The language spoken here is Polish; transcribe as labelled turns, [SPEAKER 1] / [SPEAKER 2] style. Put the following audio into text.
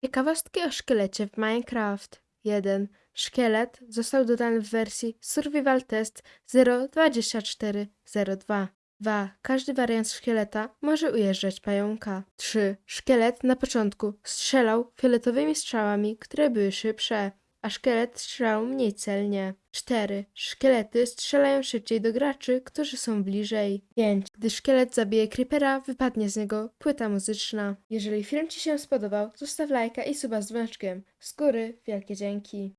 [SPEAKER 1] Ciekawostki o szkielecie w Minecraft 1. Szkielet został dodany w wersji Survival Test 0.24.02. 2. Każdy wariant szkieleta może ujeżdżać pająka. 3. Szkielet na początku strzelał fioletowymi strzałami, które były szybsze, a szkielet strzelał mniej celnie. 4. Szkielety strzelają szybciej do graczy, którzy są bliżej. 5. Gdy szkielet zabije creepera, wypadnie z niego płyta muzyczna. Jeżeli film Ci się spodobał, zostaw lajka i suba z dzwoneczkiem. Z góry wielkie dzięki.